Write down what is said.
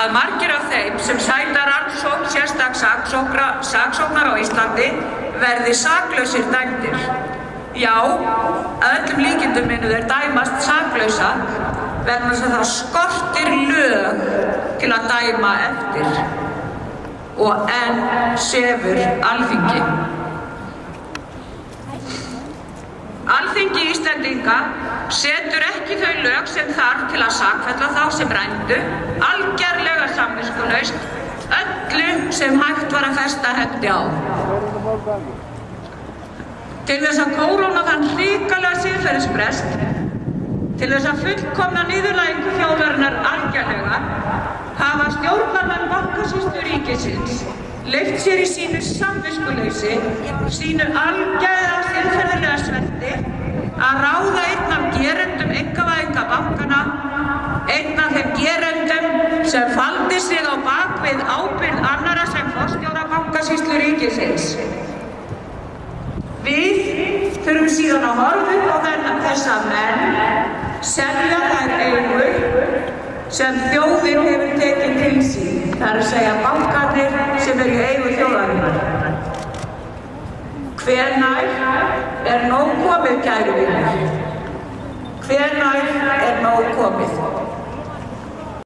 að margir af þeim sem sæta rannsókn sérstak saksóknar á Íslandi verði saklausir dæmdir. Já, að öllum líkindum minu þeir dæmast saklausa vegna þess að það skortir lög til að dæma eftir og enn sefur alþingi. Alþingi Íslandinga setur ekki þau lög sem þarf til að sakfella þá sem rændu, algerlega samvinskunaust, öllu sem hægt var að festa hendi á. Til þess að kóróna þann hlíkalega síðferðisbrest, til þess að fullkomna nýðurlægingu þjóðarinnar algerlega, hafa stjórnarmenn bankasýstu ríkisins leift sér í sínu samviskuleysi, sínu algjæða tilferðilega sverti að ráða einn af gerendum engavæðinga bankana, einn af þeim gerendum sem faldi sig á bakvið ábyrð annara sem fórstjóra bankasýslu ríkisins. Við þurfum síðan að horfa upp á þennan þessa menn, selja þær eigur sem þjóðin hefur tekið til sín. Það er að segja bankarnir sem eru eigu þjóðarinnar. Hvenær er nóg komið, kæru vinnir? Hvenær er nóg?